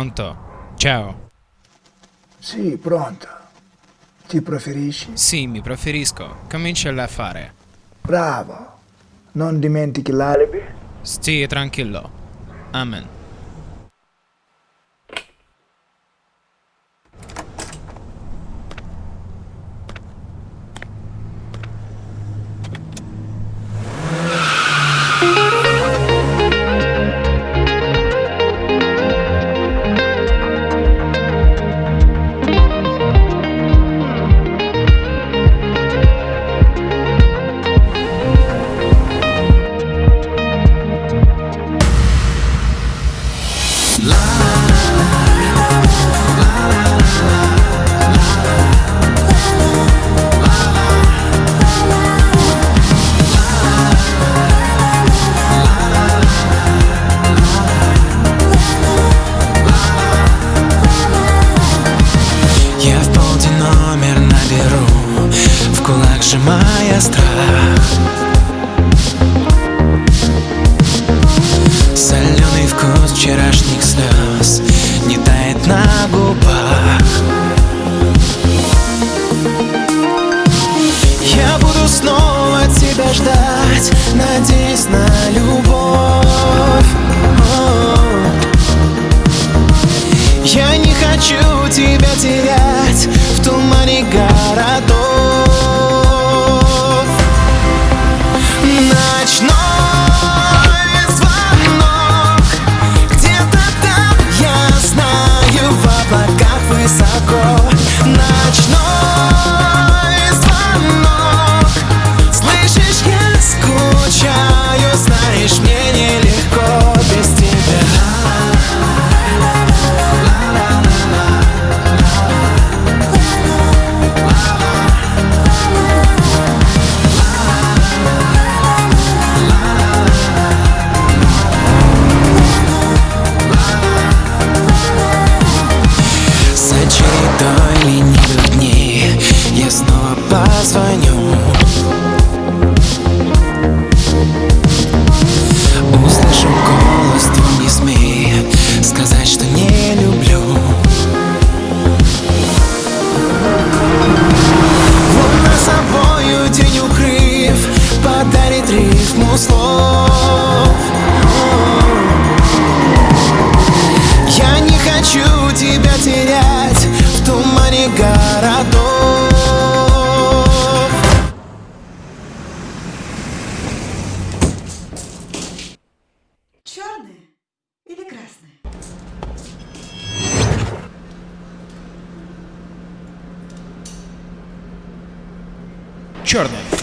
Pronto? Ciao. Sì, pronto. Ti preferisci? Sì, mi preferisco. Comincia a fare. Bravo. Non dimentichi l'alibi. Stii tranquillo. Amen. Слез Не тает на губах Я буду снова тебя ждать Надеясь на любовь. Я не хочу тебя терять или красное? Черный.